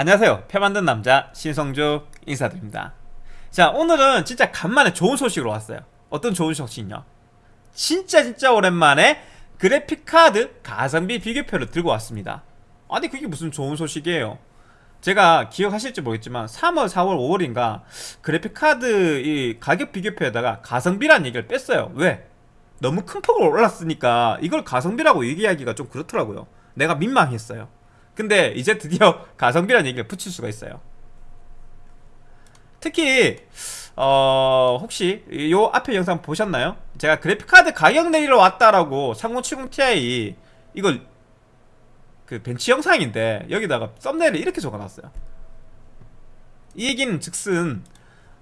안녕하세요. 표 만든 남자 신성주 인사드립니다. 자 오늘은 진짜 간만에 좋은 소식으로 왔어요. 어떤 좋은 소식이냐? 진짜 진짜 오랜만에 그래픽카드 가성비 비교표를 들고 왔습니다. 아니 그게 무슨 좋은 소식이에요? 제가 기억하실지 모르겠지만 3월 4월 5월인가 그래픽카드 이 가격 비교표에다가 가성비란 얘기를 뺐어요. 왜? 너무 큰 폭으로 올랐으니까 이걸 가성비라고 얘기하기가 좀 그렇더라고요. 내가 민망했어요 근데 이제 드디어 가성비란 얘기를 붙일 수가 있어요. 특히 어 혹시 요 앞에 영상 보셨나요? 제가 그래픽카드 가격 내리러 왔다라고 3070ti 이걸 그 벤치 영상인데 여기다가 썸네일을 이렇게 적어놨어요. 이 얘기는 즉슨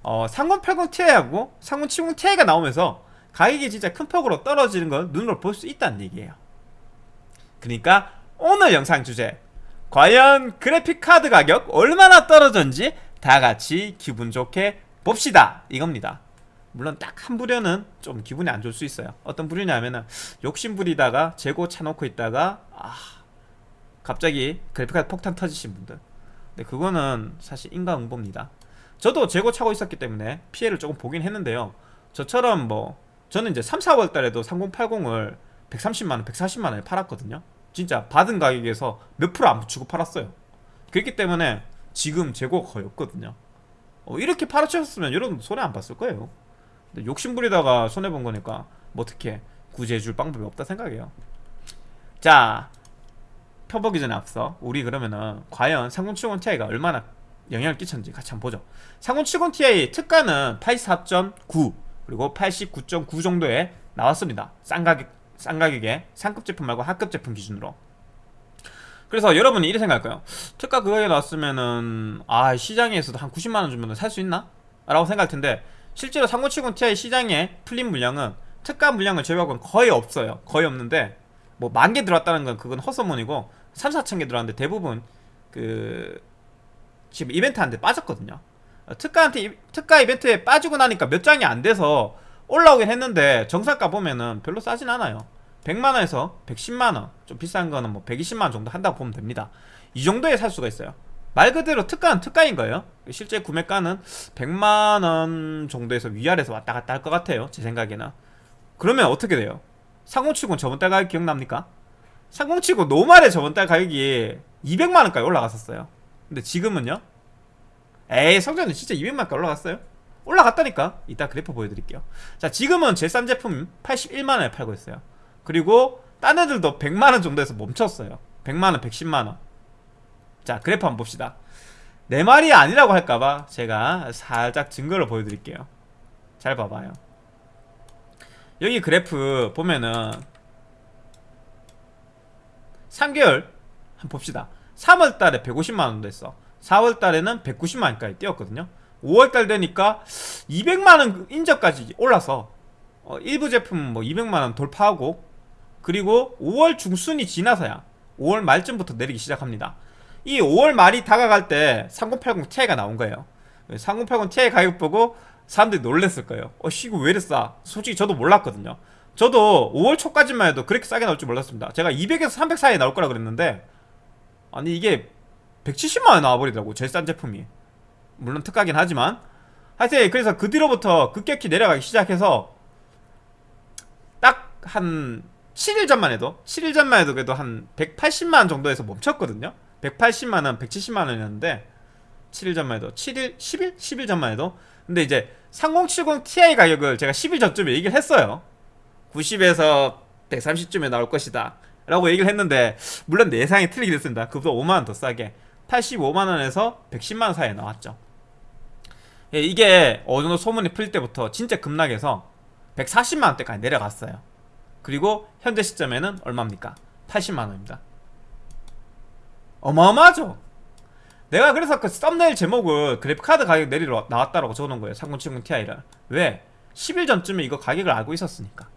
어, 3080ti하고 3070ti가 나오면서 가격이 진짜 큰 폭으로 떨어지는 걸 눈으로 볼 수 있다는 얘기예요. 그러니까 오늘 영상 주제 과연 그래픽카드 가격 얼마나 떨어졌는지 다같이 기분 좋게 봅시다. 이겁니다. 물론 딱 한 부류는 좀 기분이 안 좋을 수 있어요. 어떤 부류냐면은 욕심 부리다가 재고 차놓고 있다가 아 갑자기 그래픽카드 폭탄 터지신 분들. 근데 그거는 사실 인과응보입니다. 저도 재고 차고 있었기 때문에 피해를 조금 보긴 했는데요. 저처럼 뭐 저는 이제 3, 4월 달에도 3080을 130만원, 140만원에 팔았거든요 진짜 받은 가격에서 몇 프로 안 붙이고 팔았어요. 그렇기 때문에 지금 재고가 거의 없거든요. 어, 이렇게 팔아치셨으면 여러분 손해 안 봤을 거예요. 욕심부리다가 손해본 거니까 뭐 어떻게 구제해줄 방법이 없다 생각해요. 자 펴보기 전에 앞서 우리 그러면은 과연 3070ti가 얼마나 영향을 끼쳤는지 같이 한번 보죠. 3070ti 특가는 84.9 그리고 89.9 정도에 나왔습니다. 싼 가격 싼 가격에 상급 제품 말고 하급 제품 기준으로 그래서 여러분이 이렇게 생각할까요? 특가 그거에 나왔으면은 아 시장에서도 한 90만원 주면 살 수 있나? 라고 생각할 텐데 실제로 3070ti 시장에 풀린 물량은 특가 물량을 제외하고는 거의 없어요 거의 없는데 뭐 만 개 들어왔다는 건 그건 헛소문이고 3, 4천 개 들어왔는데 대부분 그 지금 이벤트 한테 빠졌거든요 특가한테 특가 이벤트에 빠지고 나니까 몇 장이 안 돼서 올라오긴 했는데 정상가 보면은 별로 싸진 않아요 100만원에서 110만원 좀 비싼 거는 뭐 120만원 정도 한다고 보면 됩니다 이 정도에 살 수가 있어요 말 그대로 특가는 특가인 거예요 실제 구매가는 100만원 정도에서 위아래서 왔다 갔다 할 것 같아요 제 생각에는 그러면 어떻게 돼요? 상공치고 저번 달 가격 기억납니까? 상공치고 노말에 저번 달 가격이 200만원까지 올라갔었어요 근데 지금은요? 에이 성전은 진짜 200만원까지 올라갔어요? 올라갔다니까 이따 그래프 보여드릴게요 자 지금은 제일 싼 제품 81만원에 팔고 있어요 그리고 딴 애들도 100만원 정도에서 멈췄어요. 100만원 110만원. 자 그래프 한번 봅시다. 내 말이 아니라고 할까봐 제가 살짝 증거를 보여드릴게요. 잘 봐봐요. 여기 그래프 보면은 3개월 한번 봅시다. 3월달에 150만원 됐어. 4월달에는 190만원까지 뛰었거든요. 5월달 되니까 200만원 인저까지 올라서 어, 일부 제품 뭐 200만원 돌파하고 그리고 5월 중순이 지나서야 5월 말쯤부터 내리기 시작합니다. 이 5월 말이 다가갈 때 3080 Ti가 나온 거예요. 3080 Ti 가격 보고 사람들이 놀랬을 거예요. 어 이거 왜 이래 싸 솔직히 저도 몰랐거든요. 저도 5월 초까지만 해도 그렇게 싸게 나올 줄 몰랐습니다. 제가 200에서 300 사이에 나올 거라 그랬는데 아니 이게 170만원 나와버리더라고 제일 싼 제품이. 물론 특가긴 하지만. 하여튼 그래서 그 뒤로부터 급격히 내려가기 시작해서 딱 한 7일 전만 해도 7일 전만 해도 그래도 한 180만원 정도에서 멈췄거든요. 180만원 170만원이었는데 7일 전만 해도 7일 10일? 10일 전만 해도. 근데 이제 3070 Ti 가격을 제가 10일 전쯤에 얘기를 했어요. 90에서 130쯤에 나올 것이다. 라고 얘기를 했는데 물론 내 예상이 틀리게 됐습니다. 그보다 5만원 더 싸게. 85만원에서 110만원 사이에 나왔죠. 예, 이게 어느 정도 소문이 풀릴 때부터 진짜 급락해서 140만원대까지 내려갔어요 그리고 현재 시점에는 얼마입니까? 80만원입니다. 어마어마하죠? 내가 그래서 그 썸네일 제목을 그래픽카드 가격 내리러 나왔다라고 적어놓은 거예요 3070 Ti를. 왜? 10일 전쯤에 이거 가격을 알고 있었으니까.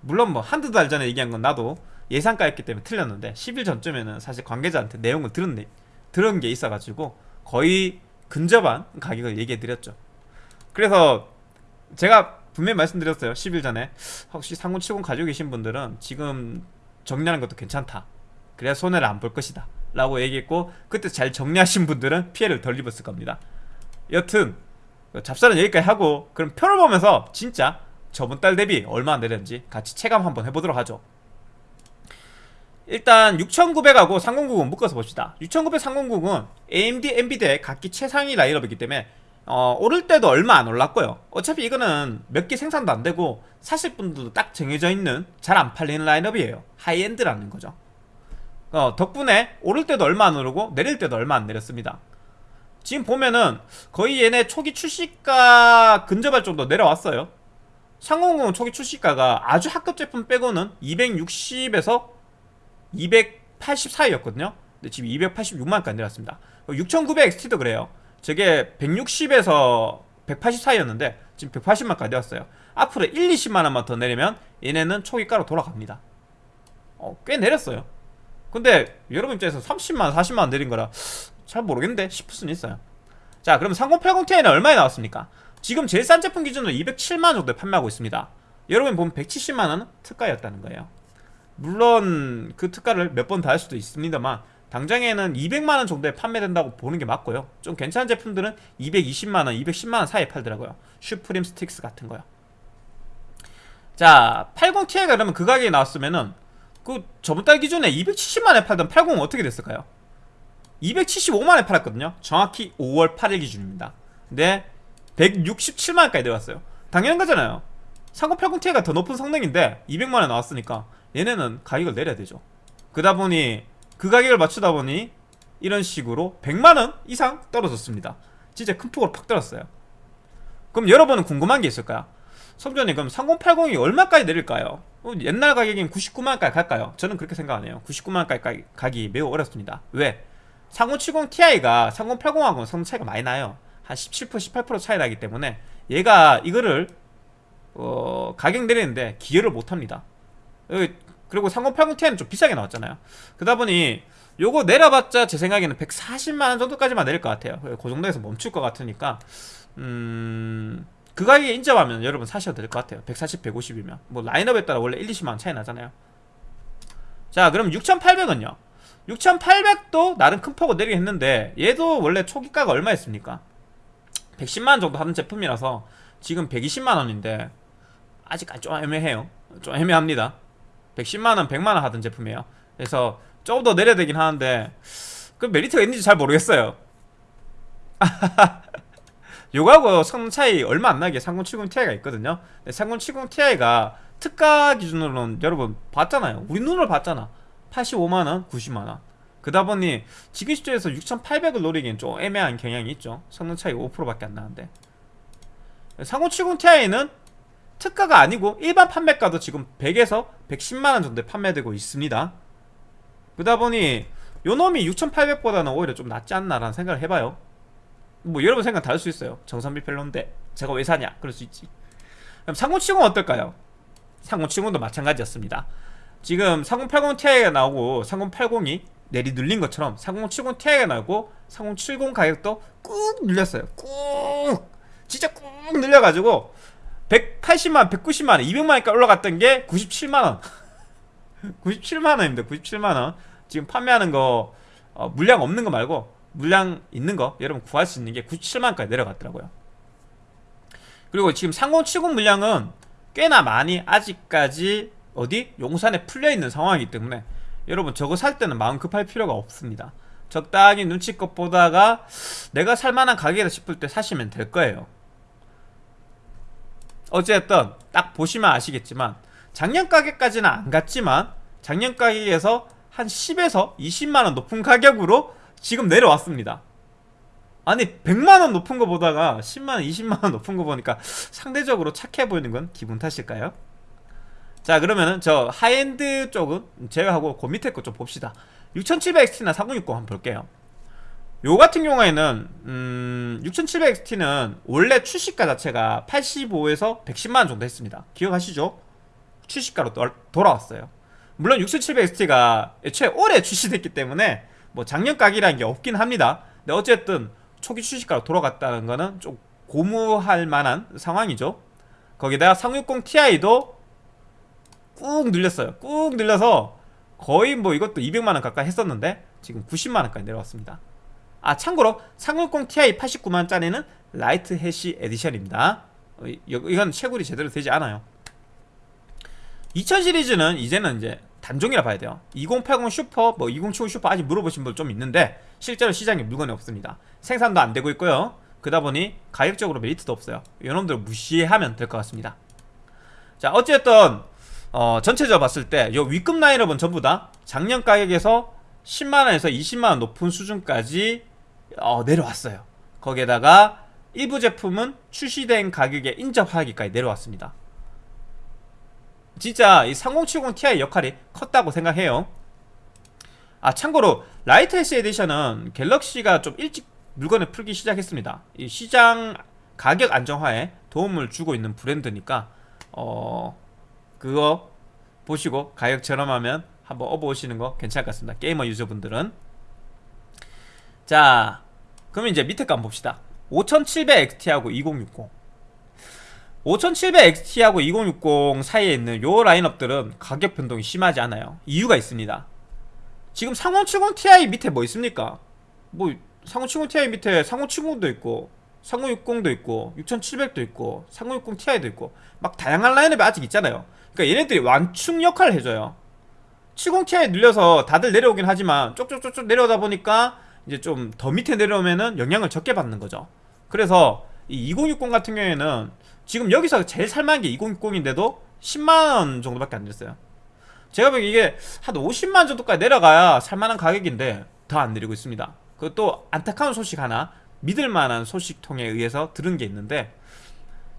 물론 뭐 한두 달 전에 얘기한 건 나도 예상가였기 때문에 틀렸는데 10일 전쯤에는 사실 관계자한테 내용을 들은, 들은 게 있어가지고 거의 근접한 가격을 얘기해드렸죠. 그래서 제가 분명히 말씀드렸어요. 10일 전에. 혹시 3070 가지고 계신 분들은 지금 정리하는 것도 괜찮다. 그래야 손해를 안 볼 것이다. 라고 얘기했고 그때 잘 정리하신 분들은 피해를 덜 입었을 겁니다. 여튼 잡사는 여기까지 하고 그럼 표를 보면서 진짜 저번 달 대비 얼마나 내렸는지 같이 체감 한번 해보도록 하죠. 일단 6900하고 3090 묶어서 봅시다. 6900, 3090은 AMD, 엔비디아의 각기 최상위 라인업이기 때문에 어, 오를 때도 얼마 안 올랐고요. 어차피 이거는 몇 개 생산도 안 되고 사실 분들도 딱 정해져 있는 잘 안 팔리는 라인업이에요. high-end라는 거죠. 어, 덕분에 오를 때도 얼마 안 오르고 내릴 때도 얼마 안 내렸습니다. 지금 보면은 거의 얘네 초기 출시가에 근접할 정도 내려왔어요. 3090 초기 출시가가 아주 하급 제품 빼고는 260에서 280 사이였거든요. 근데 지금 286만까지 내렸습니다. 6900XT도 그래요 저게 160에서 180 사이였는데 지금 180만까지 내렸어요. 앞으로 1, 20만원만 더 내리면 얘네는 초기가로 돌아갑니다. 어, 꽤 내렸어요. 근데 여러분 입장에서 30만원, 40만원 내린 거라 잘 모르겠는데 싶을 수는 있어요. 자 그럼 3080ti는 얼마에 나왔습니까? 지금 제일 싼 제품 기준으로 207만원 정도에 판매하고 있습니다. 여러분 보면 170만원은 특가였다는 거예요. 물론 그 특가를 몇번더할 수도 있습니다만 당장에는 200만원 정도에 판매된다고 보는 게 맞고요. 좀 괜찮은 제품들은 220만원, 210만원 사이에 팔더라고요. 슈프림 스틱스 같은 거요. 자 80ti가 그러면 그 가격에 나왔으면은 그 저번 달 기준에 270만원에 팔던 80은 어떻게 됐을까요? 275만원에 팔았거든요. 정확히 5월 8일 기준입니다. 근데 167만원까지 내려왔어요. 당연한 거잖아요. 3080ti가 더 높은 성능인데 200만원에 나왔으니까 얘네는 가격을 내려야 되죠. 그러다 보니 그 가격을 맞추다 보니 이런 식으로 100만원 이상 떨어졌습니다 진짜 큰 폭으로 팍 떨었어요 그럼 여러분은 궁금한 게 있을까요? 성전이 그럼 3080이 얼마까지 내릴까요? 어, 옛날 가격인 99만원까지 갈까요? 저는 그렇게 생각 안 해요 99만원까지 가기 매우 어렵습니다 왜? 3070ti가 3080하고는 성능 차이가 많이 나요 한 17% 18% 차이 나기 때문에 얘가 이거를 어, 가격 내리는데 기여를 못합니다 그리고 3080ti는 좀 비싸게 나왔잖아요. 그러다 보니 요거 내려봤자 제 생각에는 140만원 정도까지만 내릴 것 같아요. 그 정도에서 멈출 것 같으니까. 음... 그 가격에 인정하면 여러분 사셔도 될 것 같아요. 140, 150이면. 뭐 라인업에 따라 원래 1, 20만원 차이 나잖아요. 자 그럼 6800은요? 6800도 나름 큰 폭을 내리게 했는데 얘도 원래 초기가가 얼마였습니까? 110만원 정도 하는 제품이라서 지금 120만원인데 아직까지 좀 애매해요. 좀 애매합니다 110만원 100만원 하던 제품이에요. 그래서 조금 더 내려야 되긴 하는데 그 메리트가 있는지 잘 모르겠어요. 요거하고 성능 차이 얼마 안 나게 3070ti가 있거든요. 3070ti가 특가 기준으로는 여러분 봤잖아요. 우리 눈으로 봤잖아. 85만원 90만원. 그다 보니 지금 시점에서 6800을 노리기엔 좀 애매한 경향이 있죠. 성능 차이 5%밖에 안 나는데. 3070ti는 특가가 아니고 일반 판매가도 지금 100에서 110만원 정도에 판매되고 있습니다. 그러다 보니 요놈이 6800보다는 오히려 좀 낫지 않나라는 생각을 해봐요. 뭐 여러분 생각 다를 수 있어요. 정선비 별론데 제가 왜 사냐? 그럴 수 있지. 그럼 3070은 어떨까요? 3070도 마찬가지였습니다. 지금 3080ti가 나오고 3080이 내리 눌린 것처럼 3070ti가 나오고 3070 가격도 꾹 눌렸어요. 꾹! 진짜 꾹 눌려가지고 180만원, 190만원, 200만원까지 올라갔던 게 97만원. 97만원입니다. 97만원. 지금 판매하는 거 어, 물량 없는 거 말고 물량 있는 거 여러분 구할 수 있는 게 97만원까지 내려갔더라고요. 그리고 지금 3070 물량은 꽤나 많이 아직까지 어디? 용산에 풀려있는 상황이기 때문에 여러분 저거 살 때는 마음 급할 필요가 없습니다. 적당히 눈치껏 보다가 내가 살만한 가격이다 싶을 때 사시면 될 거예요 어쨌든 딱 보시면 아시겠지만 작년 가격까지는 안 갔지만 작년 가격에서 한 10에서 20만원 높은 가격으로 지금 내려왔습니다. 아니 100만원 높은 거 보다가 10만원 20만원 높은 거 보니까 상대적으로 착해 보이는 건 기분 탓일까요? 자 그러면은 저 하이엔드 쪽은 제외하고 그 밑에 거 좀 봅시다. 6700XT나 4060 한번 볼게요 요 같은 경우에는 음, 6700XT는 원래 출시가 자체가 85에서 110만원 정도 했습니다. 기억하시죠? 출시가로 돌아왔어요. 물론 6700XT가 애초에 올해 출시됐기 때문에 뭐 작년 가격이라는 게 없긴 합니다. 근데 어쨌든 초기 출시가로 돌아갔다는 거는 좀 고무할 만한 상황이죠. 거기다가 3060ti도 꾹 눌렸어요. 꾹 눌려서 거의 뭐 이것도 200만원 가까이 했었는데 지금 90만원까지 내려왔습니다 아 참고로 3060 Ti 89만원짜리는 Lite Hash Edition입니다. 어, 이- 이건 채굴이 제대로 되지 않아요. 2000 시리즈는 이제는 이제 단종이라 봐야 돼요. 2080 슈퍼 뭐 2070 슈퍼 아직 물어보신 분 좀 있는데 실제로 시장에 물건이 없습니다. 생산도 안 되고 있고요. 그러다 보니 가격적으로 메리트도 없어요. 이놈들 무시하면 될 것 같습니다. 자 어쨌든 어, 전체적으로 봤을 때요 윗급 라인업은 전부 다 작년 가격에서 10만원에서 20만원 높은 수준까지 어, 내려왔어요. 거기에다가 일부 제품은 출시된 가격에 인접하기까지 내려왔습니다. 진짜 이 3070 Ti 역할이 컸다고 생각해요. 아 참고로 라이트 S 에디션은 갤럭시가 좀 일찍 물건을 풀기 시작했습니다. 이 시장 가격 안정화에 도움을 주고 있는 브랜드니까 어 그거 보시고 가격 저렴하면 한번 업어오시는 거 괜찮을 것 같습니다. 게이머 user분들은. 자 그럼 이제 밑에 거 한번 봅시다. 5700XT하고 2060 5700XT하고 2060 사이에 있는 요 라인업들은 가격 변동이 심하지 않아요. 이유가 있습니다. 지금 3070 Ti 밑에 뭐 있습니까? 뭐 3070 Ti 밑에 3070도 있고 3060도 있고 6700도 있고 3060 Ti도 있고 막 다양한 라인업이 아직 있잖아요. 그러니까 얘네들이 완충 역할을 해줘요. 70 Ti 늘려서 다들 내려오긴 하지만 쪽쪽쪽쪽 내려오다 보니까 이제 좀 더 밑에 내려오면은 영향을 적게 받는 거죠. 그래서 이 2060 같은 경우에는 지금 여기서 제일 살만한 게 2060인데도 10만원 정도밖에 안 됐어요. 제가 보기엔 이게 한 50만 정도까지 내려가야 살만한 가격인데 더 안 내리고 있습니다. 그것도 안타까운 소식 하나 믿을만한 소식통에 의해서 들은 게 있는데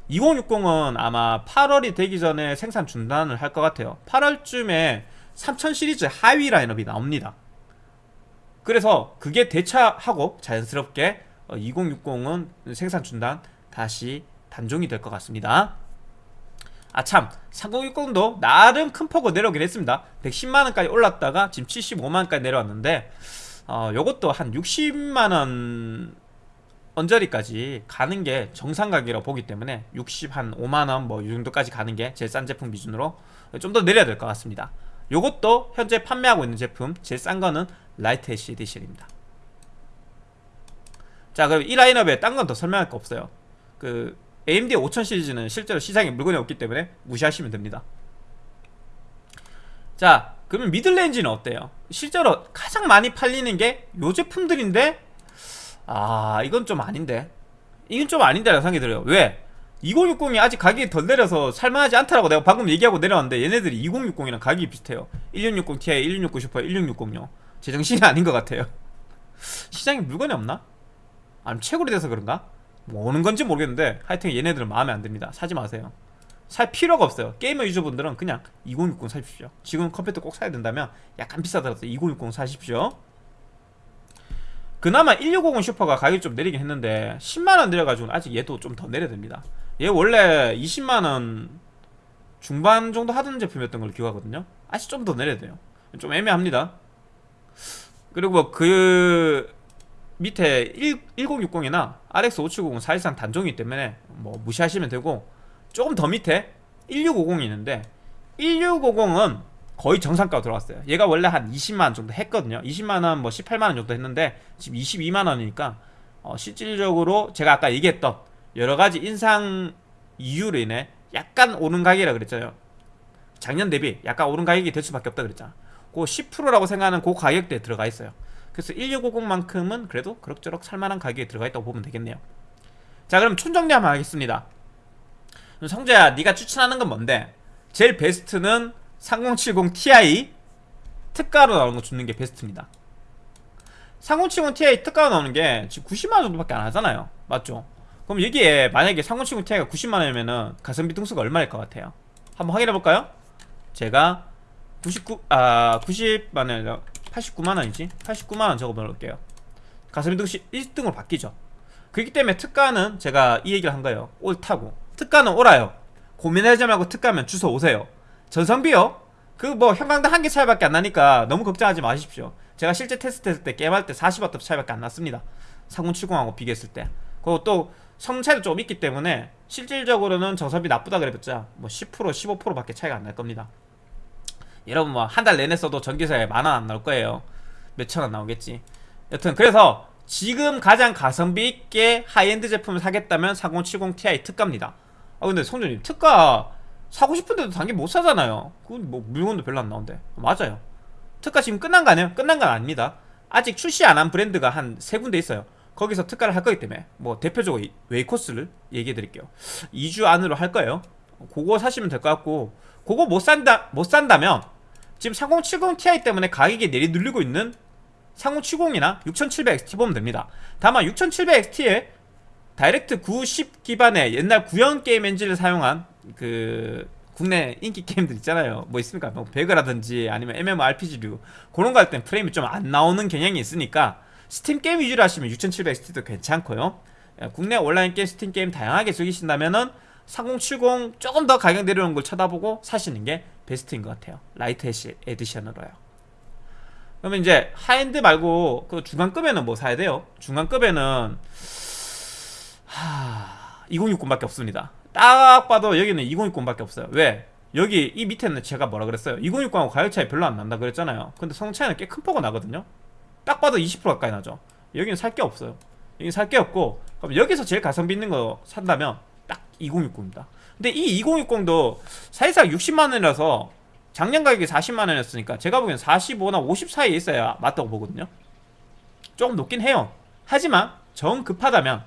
2060은 아마 8월이 되기 전에 생산 중단을 할 것 같아요. 8월쯤에 3000 시리즈 하위 라인업이 나옵니다 그래서 그게 대차하고 자연스럽게 2060은 생산 중단 다시 단종이 될 것 같습니다. 아참. 3060도 나름 큰 폭으로 내려오긴 했습니다. 110만원까지 올랐다가 지금 75만원까지 내려왔는데 어, 요것도 한 60만원 언저리까지 가는 게 정상 가격이라고 보기 때문에 60 한 5만원 뭐 이 정도까지 가는 게 제일 싼 제품 기준으로 좀 더 내려야 될 것 같습니다 요것도 현재 판매하고 있는 제품 제일 싼 거는 Lite Hash Edition입니다. 자 그럼 이 라인업에 딴 건 더 설명할 거 없어요. 그 AMD 5000 시리즈는 실제로 시장에 물건이 없기 때문에 무시하시면 됩니다. 자 그러면 middle range는 어때요? 실제로 가장 많이 팔리는 게 요 제품들인데 아 이건 좀 아닌데. 이건 좀 아닌데 라는 생각이 들어요. 왜? 2060이 아직 가격이 덜 내려서 살만하지 않다라고. 내가 방금 얘기하고 내려왔는데 얘네들이 2060이랑 가격이 비슷해요. 1660 Ti, 1660 슈퍼, 1660요. 제정신이 아닌 것 같아요. 시장에 물건이 없나? 아니면 채굴이 돼서 그런가? 뭐 오는 건지 모르겠는데 하여튼 얘네들은 마음에 안 듭니다. 사지 마세요. 살 필요가 없어요. 게이머 user분들은 그냥 2060 사십시오. 지금 컴퓨터 꼭 사야 된다면 약간 비싸더라도 2060 사십시오. 그나마 1650 슈퍼가 가격이 좀 내리긴 했는데 10만원 내려가지고 아직 얘도 좀 더 내려야 됩니다 얘 원래 20만원 중반 정도 하던 제품이었던 걸로 기억하거든요. 아직 좀 더 내려야 돼요. 좀 애매합니다. 그리고 그 밑에 1, 1060이나 RX 570은 사실상 단종이기 때문에 뭐 무시하시면 되고 조금 더 밑에 1650이 있는데 1650은 거의 정상가로 들어왔어요. 얘가 원래 한 20만원 정도 했거든요. 20만원 뭐 18만원 정도 했는데 지금 22만원이니까 어, 실질적으로 제가 아까 얘기했던 여러가지 인상 이유로 인해 약간 오른 가격이라 그랬잖아요. 작년 대비 약간 오른 가격이 될 수밖에 없다 그랬잖아. 그 10%라고 생각하는 그 가격대에 들어가 있어요. 그래서 1650만큼은 그래도 그럭저럭 살만한 가격에 들어가 있다고 보면 되겠네요. 자 그럼 총정리 한번 하겠습니다. 성재야 네가 추천하는 건 뭔데? 제일 베스트는 3070 Ti 특가로 나오는 거 주는 게 베스트입니다. 3070 Ti 특가로 나오는 게 지금 90만원 정도밖에 안 하잖아요. 맞죠? 그럼 여기에 만약에 3070 Ti가 90만원이면은 가성비 등수가 얼마일 것 같아요? 한번 확인해 볼까요? 제가 99, 아, 90만원, 89만원이지? 89만원 적어볼게요. 가성비 등수 1등으로 바뀌죠. 그렇기 때문에 특가는 제가 이 얘기를 한 거예요. 옳다고. 특가는 옳아요. 고민하지 말고 특가면 주소 오세요. 전성비요? 그 뭐 형광등 한 개 차이밖에 안 나니까 너무 걱정하지 마십시오. 제가 실제 테스트 했을 때 게임할 때 40W 차이밖에 안 났습니다. 3070하고 비교했을 때. 그리고 또 성능 차이도 좀 있기 때문에 실질적으로는 전성비 나쁘다 그래봤자 뭐 10% 15%밖에 차이가 안 날 겁니다. 여러분 뭐 한 달 내내 써도 전기세에 만원 안 나올 거예요. 몇천 원 나오겠지. 여튼 그래서 지금 가장 가성비 있게 하이엔드 제품을 사겠다면 3070 Ti 특가입니다. 아 근데 성준님 특가 사고 싶은데도 당연히 못 사잖아요. 그건 뭐 물건도 별로 안 나온대. 맞아요. 특가 지금 끝난 거 아니에요? 끝난 건 아닙니다. 아직 출시 안 한 브랜드가 한 세 군데 있어요 거기서 특가를 할 거기 때문에 뭐 대표적으로 이- 웨이코스를 얘기해 드릴게요. 2주 안으로 할 거예요. 그거 사시면 될 것 같고 그거 못 산다 못 산다면 지금 3070 Ti 때문에 가격이 내리눌리고 있는 3070이나 6700XT 보면 됩니다. 다만 6700XT에 Direct 9 기반의 옛날 구형 게임 엔진을 사용한 그 국내 인기 게임들 있잖아요. 뭐 있습니까? 뭐 배그라든지 아니면 MMORPG류. 그런 거 할 땐 프레임이 좀 안 나오는 경향이 있으니까 스팀 게임 위주로 하시면 6700XT도 괜찮고요 예, 국내 온라인 게임 스팀 게임 다양하게 즐기신다면은 3070 조금 더 가격 내려오는 걸 쳐다보고 사시는 게 베스트인 것 같아요 Lite Edition으로요 그러면 이제 하엔드 말고 그 중간급에는 뭐 사야 돼요? 중간급에는 하... 2060밖에 없습니다. 딱 봐도 여기는 2060밖에 없어요. 왜? 여기 이 밑에는 제가 뭐라 그랬어요? 2060하고 가격 차이 별로 안 난다 그랬잖아요. 근데 성능 차이는 꽤 큰 폭이 나거든요. 딱 봐도 20% 가까이 나죠. 여기는 살 게 없어요. 여기 살 게 없고 그럼 여기서 제일 가성비 있는 거 산다면 딱 2060입니다. 근데 이 2060도 사실상 60만 원이라서 작년 가격이 40만 원이었으니까 제가 보기엔 45나 50 사이에 있어야 맞다고 보거든요. 조금 높긴 해요. 하지만 정 급하다면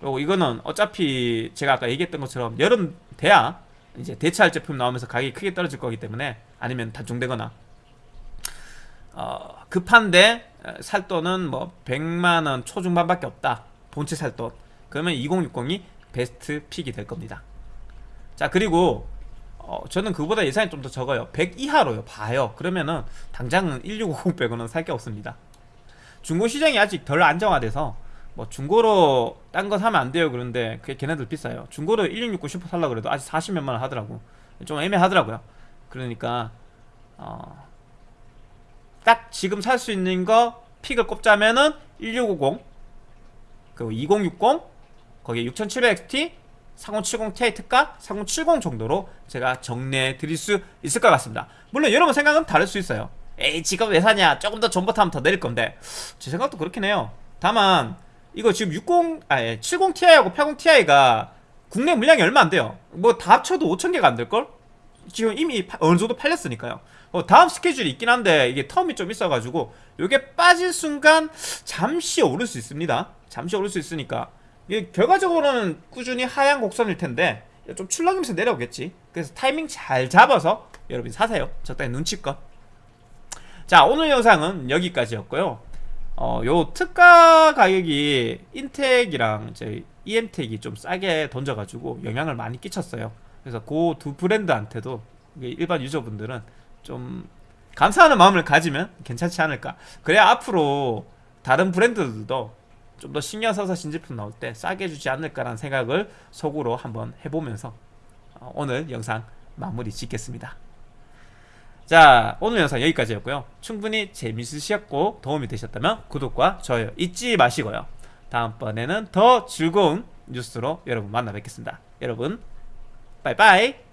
그리고 이거는 어차피 제가 아까 얘기했던 것처럼 여름 돼야 이제 대체할 제품 나오면서 가격이 크게 떨어질 거기 때문에 아니면 단종되거나 어, 급한데 어, 살 돈은 뭐 100만 원 초중반밖에 없다. 본체 살 돈. 그러면 2060이 best pick이 될 겁니다. 자 그리고 어, 저는 그보다 예산이 좀 더 적어요. 100 이하로요. 봐요. 그러면은 당장은 1650 빼고는 살 게 없습니다. 중고 시장이 아직 덜 안정화돼서 뭐 중고로 딴 거 사면 안 돼요 그런데 그게 걔네들 비싸요 중고로 1669 슈퍼 살라 그래도 아직 40몇만 원 하더라고 좀 애매하더라고요 그러니까 어, 딱 지금 살 수 있는 거 pick을 꼽자면은 1650 그리고 2060 거기에 6700XT 3070 Ti 특가 3070 정도로 제가 정리해 드릴 수 있을 것 같습니다 물론 여러분 생각은 다를 수 있어요 에이 지금 왜 사냐 조금 더 전부터 하면 더 내릴 건데 제 생각도 그렇긴 해요 다만 이거 지금 60, 아니 70 Ti하고 80 Ti가 국내 물량이 얼마 안 돼요. 뭐 다 합쳐도 5천 개가 안 될 걸? 지금 이미 파- 어느 정도 팔렸으니까요. 어, 다음 스케줄이 있긴 한데 이게 텀이 좀 있어가지고 이게 빠진 순간 잠시 오를 수 있습니다. 잠시 오를 수 있으니까 이게 결과적으로는 꾸준히 하향 곡선일 텐데 좀 출렁이면서 내려오겠지. 그래서 타이밍 잘 잡아서 여러분 사세요. 적당히 눈치껏. 자 오늘 영상은 여기까지였고요. 어, 요 특가 가격이 인텍이랑 이제 EM텍이 좀 싸게 던져가지고 영향을 많이 끼쳤어요. 그래서 그 두 브랜드한테도 일반 유저분들은 좀 감사하는 마음을 가지면 괜찮지 않을까. 그래야 앞으로 다른 브랜드들도 좀 더 신경 써서 신제품 나올 때 싸게 주지 않을까라는 생각을 속으로 한번 해보면서 어, 오늘 영상 마무리 짓겠습니다. 자 오늘 영상 여기까지였고요 충분히 재밌으셨고 도움이 되셨다면 구독과 좋아요 잊지 마시고요 다음번에는 더 즐거운 뉴스로 여러분 만나 뵙겠습니다 여러분 빠이빠이